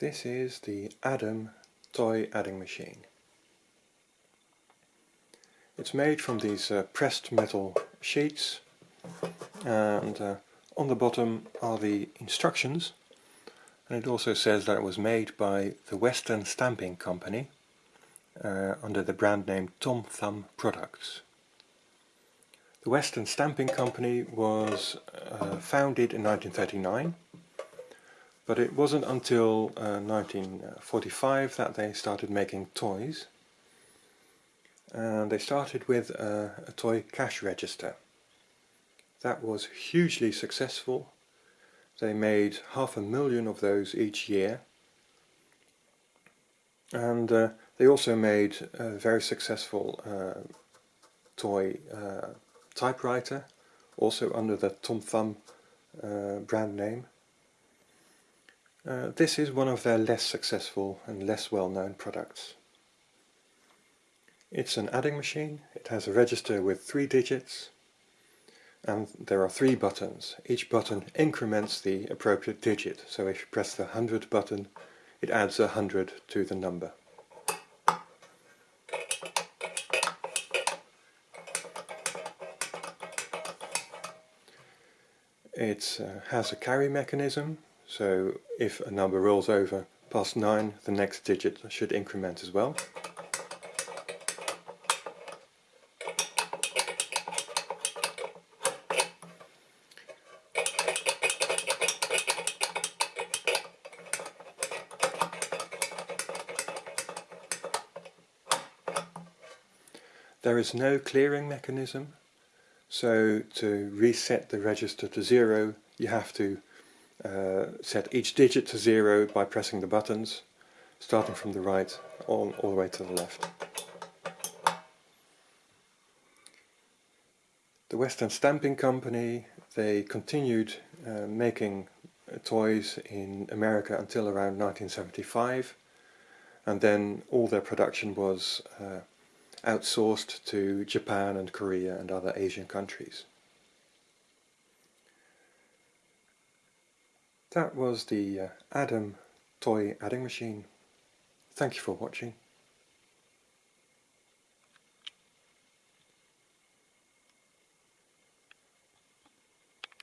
This is the Adam toy adding machine. It's made from these uh, pressed metal sheets and uh, on the bottom are the instructions and it also says that it was made by the Western Stamping Company uh, under the brand name Tom Thumb Products. The Western Stamping Company was uh, founded in 1939 but it wasn't until uh, 1945 that they started making toys. And they started with a, a toy cash register. That was hugely successful. They made half a million of those each year. And uh, they also made a very successful uh, toy uh, typewriter, also under the Tom Thumb uh, brand name. Uh, this is one of their less successful and less well-known products. It's an adding machine, it has a register with three digits and there are three buttons. Each button increments the appropriate digit, so if you press the 100 button it adds a 100 to the number. It uh, has a carry mechanism so if a number rolls over past 9, the next digit should increment as well. There is no clearing mechanism, so to reset the register to zero you have to uh, set each digit to zero by pressing the buttons, starting from the right all, all the way to the left. The Western Stamping Company, they continued uh, making uh, toys in America until around 1975 and then all their production was uh, outsourced to Japan and Korea and other Asian countries. That was the uh, Adam toy adding machine. Thank you for watching.